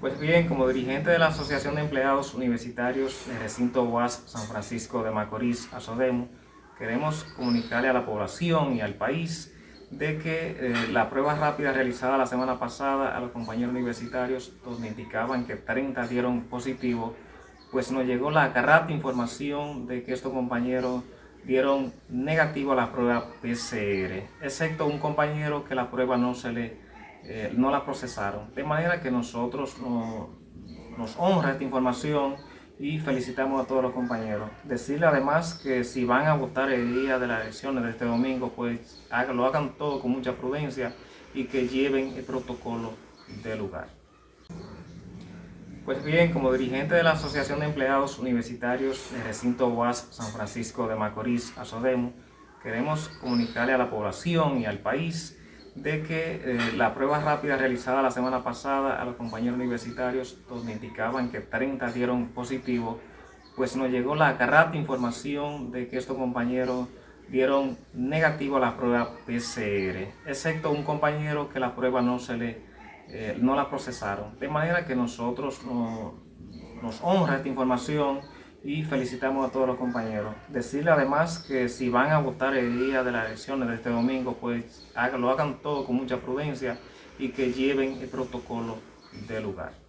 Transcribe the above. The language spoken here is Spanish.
Pues bien, como dirigente de la Asociación de Empleados Universitarios del Recinto UAS San Francisco de Macorís, ASODEMO, queremos comunicarle a la población y al país de que eh, la prueba rápida realizada la semana pasada a los compañeros universitarios, donde indicaban que 30 dieron positivo, pues nos llegó la carrata información de que estos compañeros dieron negativo a la prueba PCR, excepto un compañero que la prueba no se le eh, no la procesaron. De manera que nosotros nos honra esta información y felicitamos a todos los compañeros. Decirle además que si van a votar el día de las elecciones de este domingo, pues lo hagan todo con mucha prudencia y que lleven el protocolo del lugar. Pues bien, como dirigente de la Asociación de Empleados Universitarios del Recinto UAS San Francisco de Macorís, ASODEMO, queremos comunicarle a la población y al país de que eh, la prueba rápida realizada la semana pasada a los compañeros universitarios, donde indicaban que 30 dieron positivo, pues nos llegó la carrata información de que estos compañeros dieron negativo a la prueba PCR, excepto un compañero que la prueba no se le eh, no la procesaron. De manera que nosotros nos honra esta información y felicitamos a todos los compañeros. Decirle además que si van a votar el día de las elecciones de este domingo, pues lo hagan todo con mucha prudencia y que lleven el protocolo del lugar.